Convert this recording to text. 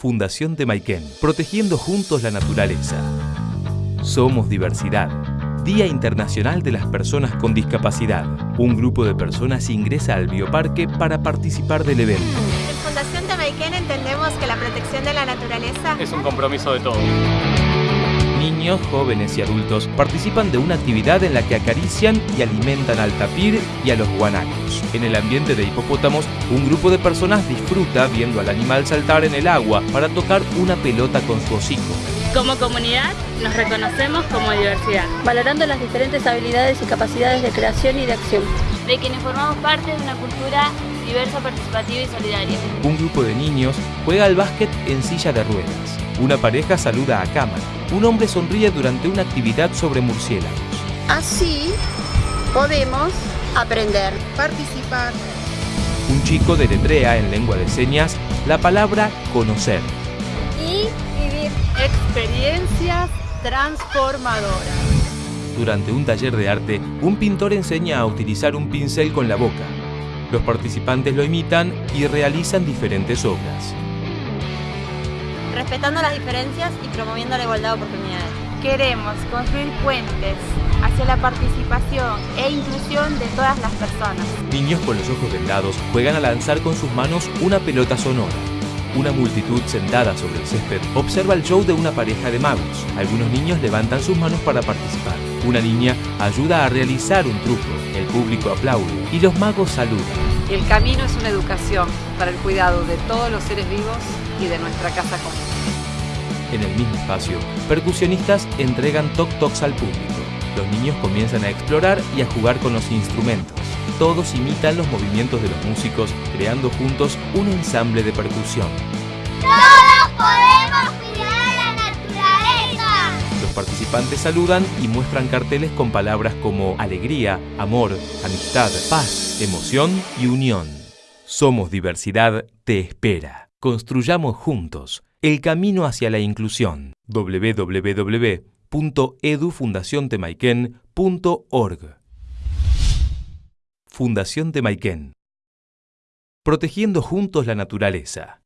Fundación Temaiken, protegiendo juntos la naturaleza. Somos diversidad. Día Internacional de las Personas con Discapacidad. Un grupo de personas ingresa al bioparque para participar del evento. En Fundación Temaiken entendemos que la protección de la naturaleza es un compromiso de todos. Niños, jóvenes y adultos participan de una actividad en la que acarician y alimentan al tapir y a los guanacos. En el ambiente de hipopótamos, un grupo de personas disfruta viendo al animal saltar en el agua para tocar una pelota con su hocico. Como comunidad nos reconocemos como diversidad, valorando las diferentes habilidades y capacidades de creación y de acción. De quienes formamos parte de una cultura diversa, participativa y solidaria. Un grupo de niños juega al básquet en silla de ruedas. Una pareja saluda a cámara. Un hombre sonríe durante una actividad sobre murciélagos. Así podemos aprender, participar. Un chico deletrea en lengua de señas la palabra conocer. Y vivir experiencias transformadoras. Durante un taller de arte, un pintor enseña a utilizar un pincel con la boca. Los participantes lo imitan y realizan diferentes obras respetando las diferencias y promoviendo la igualdad de oportunidades. Queremos construir puentes hacia la participación e inclusión de todas las personas. Niños con los ojos vendados juegan a lanzar con sus manos una pelota sonora. Una multitud sentada sobre el césped observa el show de una pareja de magos. Algunos niños levantan sus manos para participar. Una niña ayuda a realizar un truco. El público aplaude y los magos saludan. El camino es una educación para el cuidado de todos los seres vivos y de nuestra casa común. En el mismo espacio, percusionistas entregan toc-tocs al público. Los niños comienzan a explorar y a jugar con los instrumentos. Todos imitan los movimientos de los músicos, creando juntos un ensamble de percusión. ¡Todos podemos cuidar la naturaleza! Los participantes saludan y muestran carteles con palabras como alegría, amor, amistad, paz, emoción y unión. Somos Diversidad te espera. Construyamos juntos el camino hacia la inclusión. www.edufundaciontemaiken.org Fundación Temaiken. Protegiendo juntos la naturaleza.